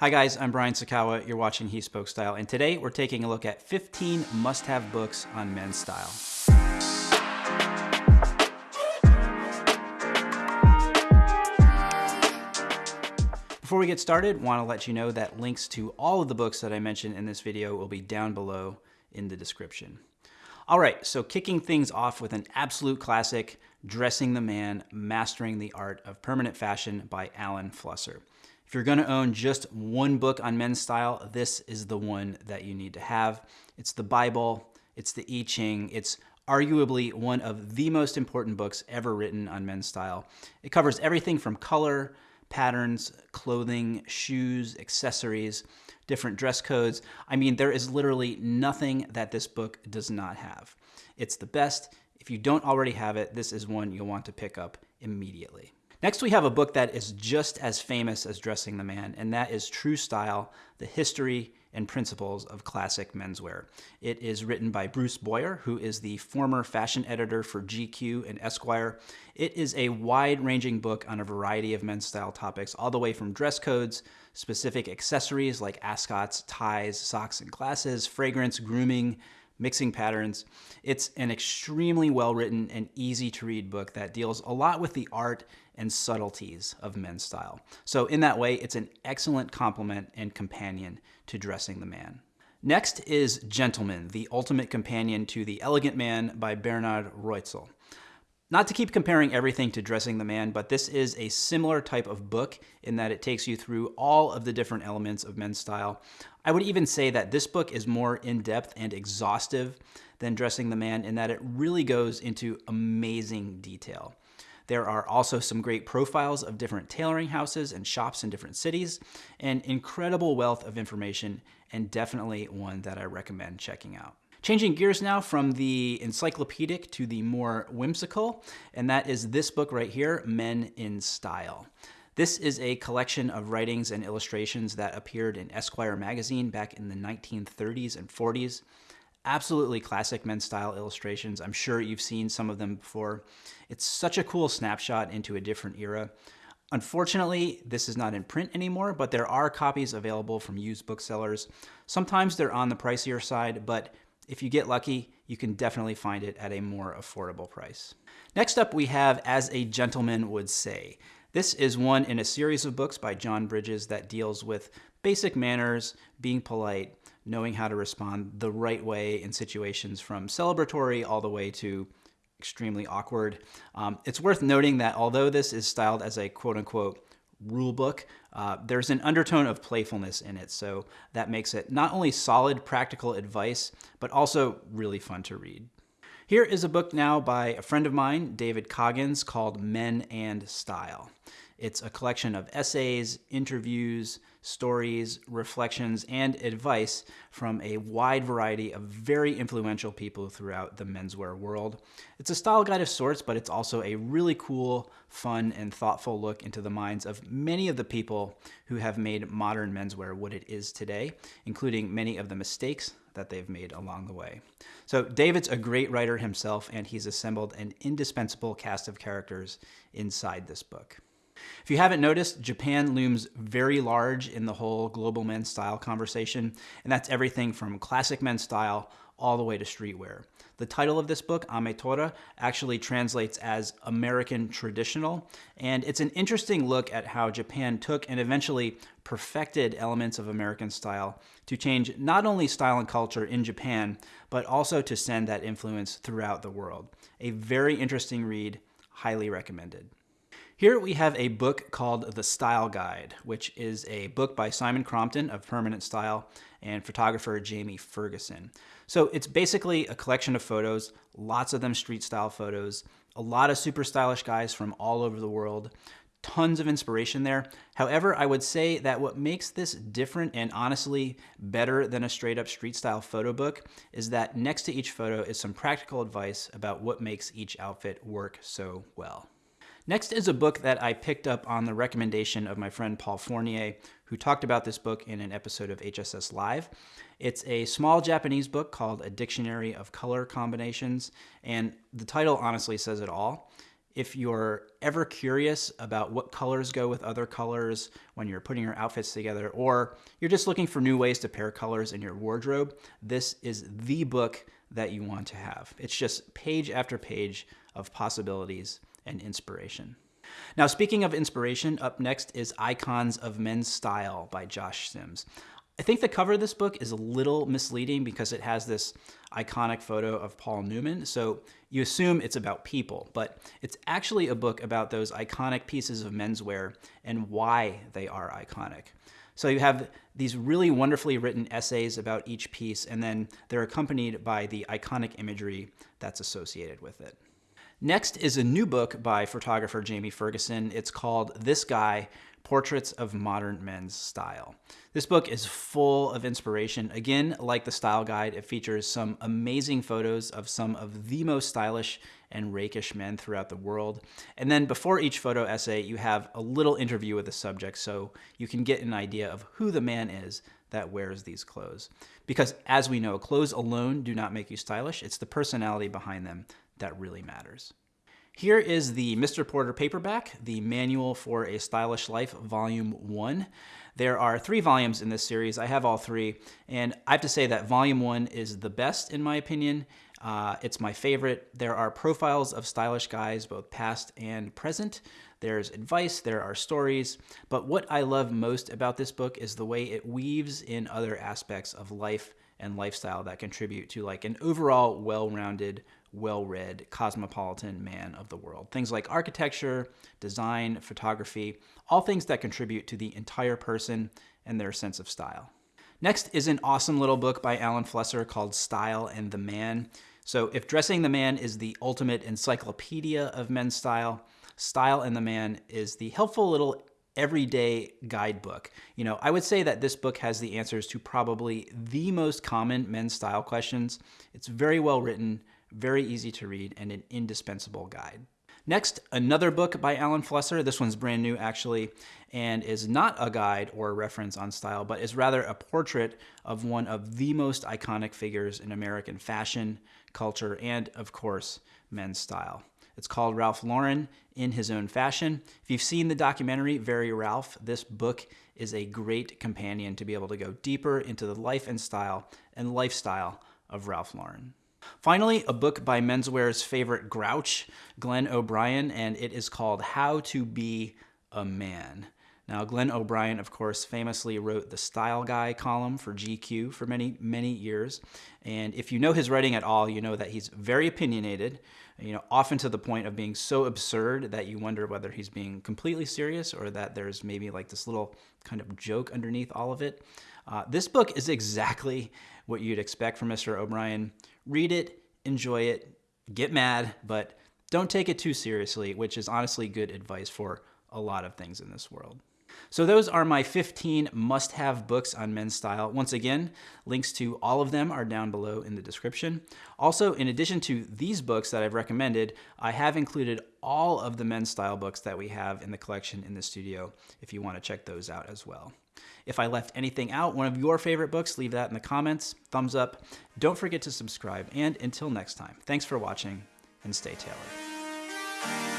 Hi guys, I'm Brian Sacawa. You're watching He Spoke Style, and today we're taking a look at 15 must-have books on men's style. Before we get started, want to let you know that links to all of the books that I mentioned in this video will be down below in the description. All right, so kicking things off with an absolute classic, Dressing the Man, Mastering the Art of Permanent Fashion by Alan Flusser. If you're gonna own just one book on men's style, this is the one that you need to have. It's the Bible, it's the I Ching, it's arguably one of the most important books ever written on men's style. It covers everything from color, patterns, clothing, shoes, accessories, different dress codes. I mean, there is literally nothing that this book does not have. It's the best. If you don't already have it, this is one you'll want to pick up immediately. Next, we have a book that is just as famous as Dressing the Man, and that is True Style, The History and Principles of Classic Menswear. It is written by Bruce Boyer, who is the former fashion editor for GQ and Esquire. It is a wide-ranging book on a variety of men's style topics, all the way from dress codes, specific accessories like ascots, ties, socks and glasses, fragrance, grooming, mixing patterns. It's an extremely well-written and easy to read book that deals a lot with the art and subtleties of men's style. So in that way, it's an excellent complement and companion to Dressing the Man. Next is Gentleman, the ultimate companion to The Elegant Man by Bernhard Roetzel. Not to keep comparing everything to Dressing the Man, but this is a similar type of book in that it takes you through all of the different elements of men's style. I would even say that this book is more in-depth and exhaustive than Dressing the Man in that it really goes into amazing detail. There are also some great profiles of different tailoring houses and shops in different cities, an incredible wealth of information, and definitely one that I recommend checking out. Changing gears now from the encyclopedic to the more whimsical, and that is this book right here, Men in Style. This is a collection of writings and illustrations that appeared in Esquire magazine back in the 1930s and 40s absolutely classic men's style illustrations. I'm sure you've seen some of them before. It's such a cool snapshot into a different era. Unfortunately, this is not in print anymore, but there are copies available from used booksellers. Sometimes they're on the pricier side, but if you get lucky, you can definitely find it at a more affordable price. Next up, we have As a Gentleman Would Say. This is one in a series of books by John Bridges that deals with basic manners, being polite, knowing how to respond the right way in situations from celebratory all the way to extremely awkward. Um, it's worth noting that although this is styled as a quote unquote rule book, uh, there's an undertone of playfulness in it. So that makes it not only solid practical advice, but also really fun to read. Here is a book now by a friend of mine, David Coggins, called Men and Style. It's a collection of essays, interviews, stories, reflections, and advice from a wide variety of very influential people throughout the menswear world. It's a style guide of sorts, but it's also a really cool, fun, and thoughtful look into the minds of many of the people who have made modern menswear what it is today, including many of the mistakes that they've made along the way. So David's a great writer himself, and he's assembled an indispensable cast of characters inside this book. If you haven't noticed, Japan looms very large in the whole global men's style conversation, and that's everything from classic men's style all the way to streetwear. The title of this book, Ametora, actually translates as American Traditional, and it's an interesting look at how Japan took and eventually perfected elements of American style to change not only style and culture in Japan, but also to send that influence throughout the world. A very interesting read, highly recommended. Here we have a book called The Style Guide, which is a book by Simon Crompton of Permanent Style and photographer Jamie Ferguson. So it's basically a collection of photos, lots of them street style photos, a lot of super stylish guys from all over the world, tons of inspiration there. However, I would say that what makes this different and honestly better than a straight up street style photo book is that next to each photo is some practical advice about what makes each outfit work so well. Next is a book that I picked up on the recommendation of my friend Paul Fournier, who talked about this book in an episode of HSS Live. It's a small Japanese book called A Dictionary of Color Combinations, and the title honestly says it all. If you're ever curious about what colors go with other colors when you're putting your outfits together, or you're just looking for new ways to pair colors in your wardrobe, this is the book that you want to have. It's just page after page of possibilities and inspiration. Now, speaking of inspiration, up next is Icons of Men's Style by Josh Sims. I think the cover of this book is a little misleading because it has this iconic photo of Paul Newman. So you assume it's about people, but it's actually a book about those iconic pieces of menswear and why they are iconic. So you have these really wonderfully written essays about each piece, and then they're accompanied by the iconic imagery that's associated with it. Next is a new book by photographer Jamie Ferguson. It's called This Guy Portraits of Modern Men's Style. This book is full of inspiration. Again, like the style guide, it features some amazing photos of some of the most stylish and rakish men throughout the world. And then before each photo essay, you have a little interview with the subject so you can get an idea of who the man is that wears these clothes. Because as we know, clothes alone do not make you stylish. It's the personality behind them that really matters. Here is the Mr. Porter paperback, the Manual for a Stylish Life, Volume 1. There are three volumes in this series. I have all three, and I have to say that Volume 1 is the best in my opinion. Uh, it's my favorite. There are profiles of stylish guys, both past and present. There's advice, there are stories, but what I love most about this book is the way it weaves in other aspects of life and lifestyle that contribute to like an overall well-rounded well-read, cosmopolitan man of the world. Things like architecture, design, photography, all things that contribute to the entire person and their sense of style. Next is an awesome little book by Alan Flusser called Style and the Man. So if Dressing the Man is the ultimate encyclopedia of men's style, Style and the Man is the helpful little everyday guidebook. You know, I would say that this book has the answers to probably the most common men's style questions. It's very well written, very easy to read, and an indispensable guide. Next, another book by Alan Flusser. This one's brand new actually, and is not a guide or a reference on style, but is rather a portrait of one of the most iconic figures in American fashion, culture, and of course, men's style. It's called Ralph Lauren in His Own Fashion. If you've seen the documentary Very Ralph, this book is a great companion to be able to go deeper into the life and style and lifestyle of Ralph Lauren. Finally, a book by menswear's favorite grouch, Glenn O'Brien, and it is called How to Be a Man. Now, Glenn O'Brien, of course, famously wrote the Style Guy column for GQ for many, many years. And if you know his writing at all, you know that he's very opinionated, you know, often to the point of being so absurd that you wonder whether he's being completely serious or that there's maybe like this little kind of joke underneath all of it. Uh, this book is exactly what you'd expect from Mr. O'Brien. Read it, enjoy it, get mad, but don't take it too seriously, which is honestly good advice for a lot of things in this world. So those are my 15 must-have books on men's style. Once again, links to all of them are down below in the description. Also, in addition to these books that I've recommended, I have included all of the men's style books that we have in the collection in the studio if you want to check those out as well. If I left anything out, one of your favorite books, leave that in the comments. Thumbs up. Don't forget to subscribe. And until next time, thanks for watching and stay tailored.